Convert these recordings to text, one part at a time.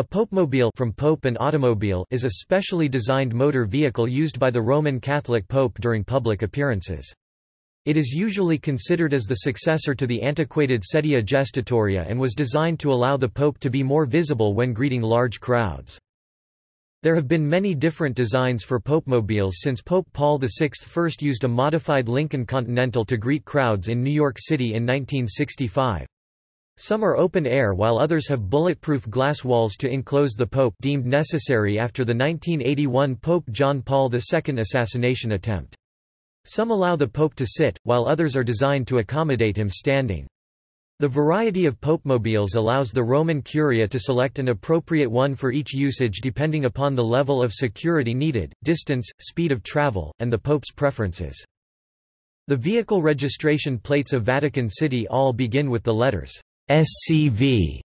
A popemobile from pope and automobile is a specially designed motor vehicle used by the Roman Catholic pope during public appearances. It is usually considered as the successor to the antiquated sedia gestatoria and was designed to allow the pope to be more visible when greeting large crowds. There have been many different designs for popemobiles since Pope Paul VI first used a modified Lincoln Continental to greet crowds in New York City in 1965. Some are open air while others have bulletproof glass walls to enclose the Pope deemed necessary after the 1981 Pope John Paul II assassination attempt. Some allow the Pope to sit, while others are designed to accommodate him standing. The variety of popemobiles allows the Roman Curia to select an appropriate one for each usage depending upon the level of security needed, distance, speed of travel, and the Pope's preferences. The vehicle registration plates of Vatican City all begin with the letters SCV,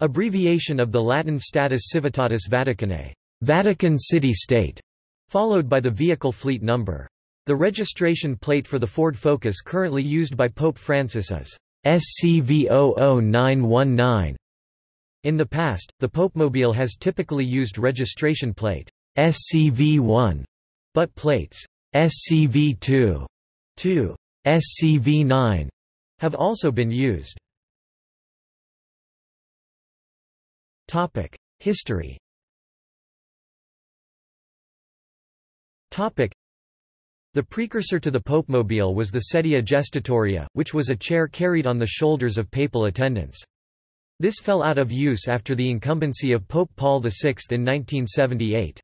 abbreviation of the Latin status civitatis Vaticanae, Vatican City State, followed by the vehicle fleet number. The registration plate for the Ford Focus currently used by Pope Francis is SCV00919. In the past, the Popemobile has typically used registration plate SCV1, but plates SCV2, 2, SCV9 have also been used. History The precursor to the popemobile was the sedia gestatoria, which was a chair carried on the shoulders of papal attendants. This fell out of use after the incumbency of Pope Paul VI in 1978.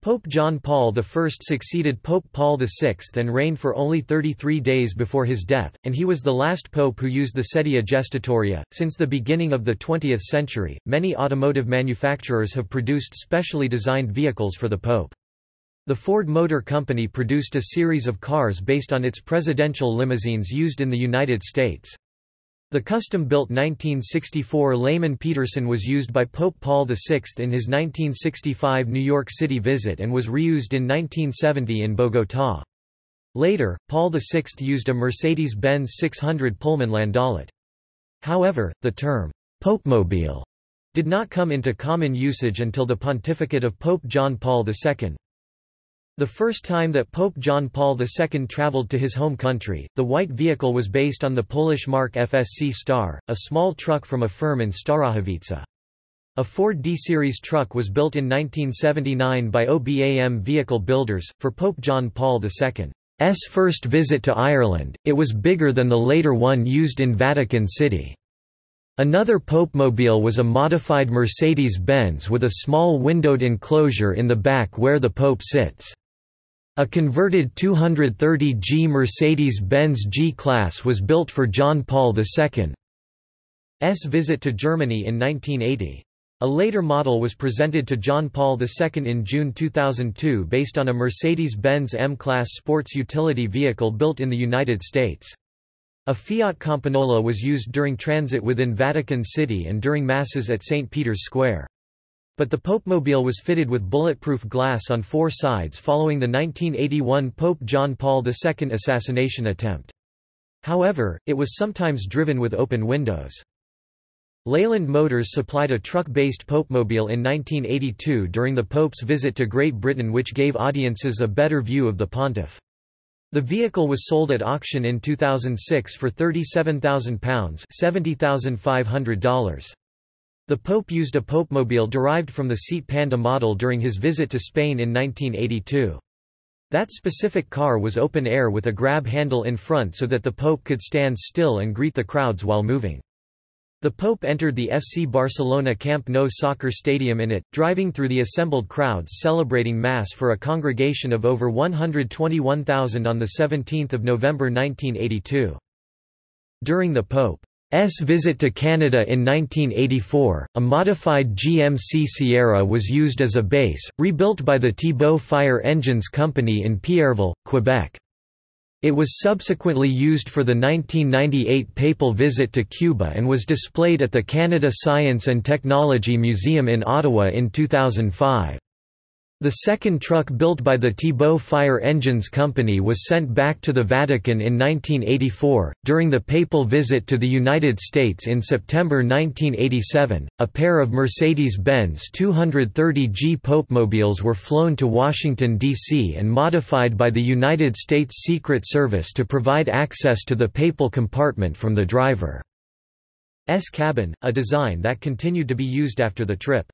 Pope John Paul I succeeded Pope Paul VI and reigned for only 33 days before his death, and he was the last pope who used the sedia gestatoria. Since the beginning of the 20th century, many automotive manufacturers have produced specially designed vehicles for the pope. The Ford Motor Company produced a series of cars based on its presidential limousines used in the United States. The custom-built 1964 Lehmann-Peterson was used by Pope Paul VI in his 1965 New York City visit and was reused in 1970 in Bogotá. Later, Paul VI used a Mercedes-Benz 600 Pullman Landaulet. However, the term, popemobile, did not come into common usage until the pontificate of Pope John Paul II. The first time that Pope John Paul II traveled to his home country, the white vehicle was based on the Polish mark FSC Star, a small truck from a firm in Starachowice. A Ford D-Series truck was built in 1979 by OBAM Vehicle Builders, for Pope John Paul II's first visit to Ireland, it was bigger than the later one used in Vatican City. Another Popemobile was a modified Mercedes-Benz with a small windowed enclosure in the back where the Pope sits. A converted 230G Mercedes-Benz G-Class was built for John Paul II's visit to Germany in 1980. A later model was presented to John Paul II in June 2002 based on a Mercedes-Benz M-Class sports utility vehicle built in the United States. A Fiat Campagnola was used during transit within Vatican City and during Masses at St. Peter's Square. But the Popemobile was fitted with bulletproof glass on four sides following the 1981 Pope John Paul II assassination attempt. However, it was sometimes driven with open windows. Leyland Motors supplied a truck-based Popemobile in 1982 during the Pope's visit to Great Britain which gave audiences a better view of the pontiff. The vehicle was sold at auction in 2006 for £37,000 $70,500. The Pope used a Popemobile derived from the Seat Panda model during his visit to Spain in 1982. That specific car was open air with a grab handle in front so that the Pope could stand still and greet the crowds while moving. The Pope entered the FC Barcelona Camp Nou soccer stadium in it, driving through the assembled crowds celebrating Mass for a congregation of over 121,000 on 17 November 1982. During the Pope S visit to Canada in 1984, a modified GMC Sierra was used as a base, rebuilt by the Thibault Fire Engines Company in Pierreville, Quebec. It was subsequently used for the 1998 papal visit to Cuba and was displayed at the Canada Science and Technology Museum in Ottawa in 2005. The second truck built by the Thibault Fire Engines Company was sent back to the Vatican in 1984. During the papal visit to the United States in September 1987, a pair of Mercedes Benz 230G Popemobiles were flown to Washington, D.C. and modified by the United States Secret Service to provide access to the papal compartment from the driver's cabin, a design that continued to be used after the trip.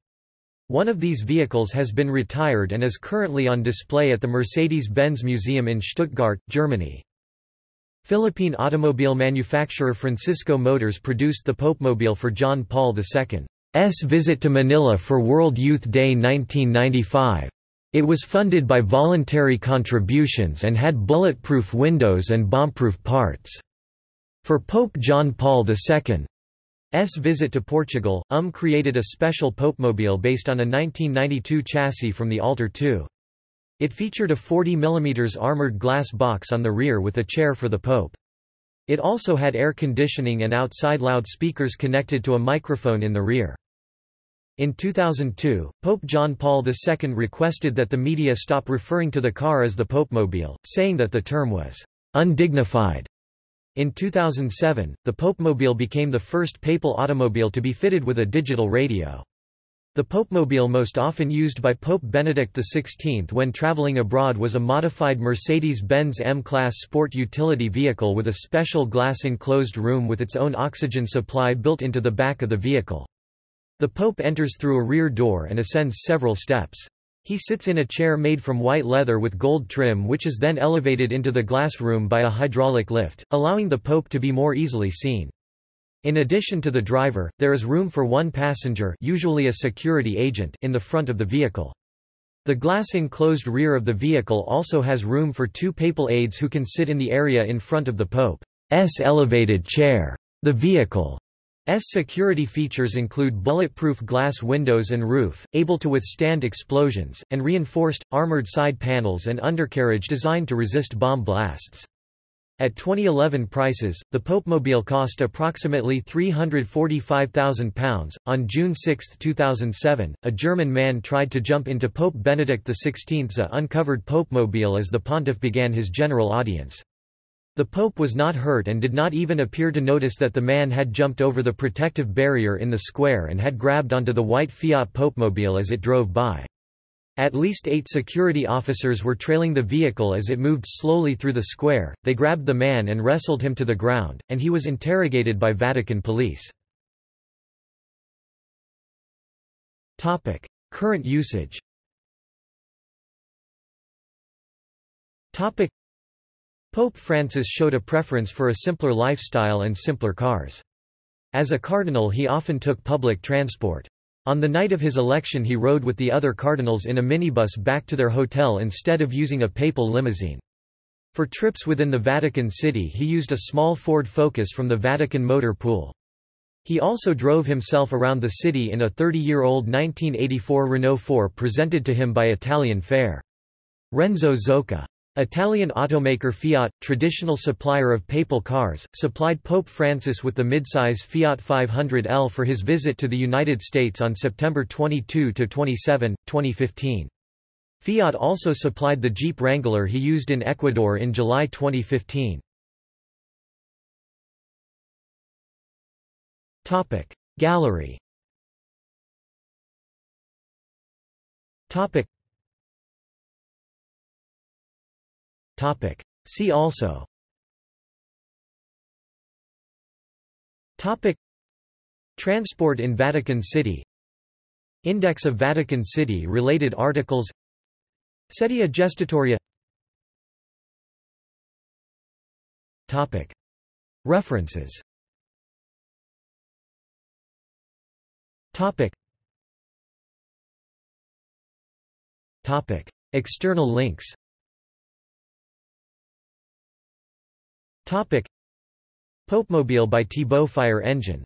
One of these vehicles has been retired and is currently on display at the Mercedes-Benz Museum in Stuttgart, Germany. Philippine automobile manufacturer Francisco Motors produced the Popemobile for John Paul II's visit to Manila for World Youth Day 1995. It was funded by voluntary contributions and had bulletproof windows and bombproof parts. For Pope John Paul II, S visit to Portugal, UM created a special Popemobile based on a 1992 chassis from the Alter II. It featured a 40 mm armored glass box on the rear with a chair for the Pope. It also had air conditioning and outside loudspeakers connected to a microphone in the rear. In 2002, Pope John Paul II requested that the media stop referring to the car as the Popemobile, saying that the term was undignified. In 2007, the Popemobile became the first papal automobile to be fitted with a digital radio. The Popemobile most often used by Pope Benedict XVI when traveling abroad was a modified Mercedes-Benz M-Class sport utility vehicle with a special glass-enclosed room with its own oxygen supply built into the back of the vehicle. The Pope enters through a rear door and ascends several steps. He sits in a chair made from white leather with gold trim which is then elevated into the glass room by a hydraulic lift, allowing the Pope to be more easily seen. In addition to the driver, there is room for one passenger usually a security agent in the front of the vehicle. The glass-enclosed rear of the vehicle also has room for two papal aides who can sit in the area in front of the Pope's elevated chair. The vehicle security features include bulletproof glass windows and roof, able to withstand explosions, and reinforced, armored side panels and undercarriage designed to resist bomb blasts. At 2011 prices, the Popemobile cost approximately £345,000. On June 6, 2007, a German man tried to jump into Pope Benedict XVI's uncovered Popemobile as the pontiff began his general audience. The Pope was not hurt and did not even appear to notice that the man had jumped over the protective barrier in the square and had grabbed onto the white Fiat Popemobile as it drove by. At least eight security officers were trailing the vehicle as it moved slowly through the square, they grabbed the man and wrestled him to the ground, and he was interrogated by Vatican police. Current usage Pope Francis showed a preference for a simpler lifestyle and simpler cars. As a cardinal he often took public transport. On the night of his election he rode with the other cardinals in a minibus back to their hotel instead of using a papal limousine. For trips within the Vatican City he used a small Ford Focus from the Vatican motor pool. He also drove himself around the city in a 30-year-old 1984 Renault 4 presented to him by Italian Fair. Renzo Zocca Italian automaker Fiat, traditional supplier of papal cars, supplied Pope Francis with the midsize Fiat 500L for his visit to the United States on September 22–27, 2015. Fiat also supplied the Jeep Wrangler he used in Ecuador in July 2015. Gallery Topic. See also Topic. Transport in Vatican City Index of Vatican City related articles Sedia Gestatoria Topic. References Topic. Topic. External links Popemobile by Thibault Fire Engine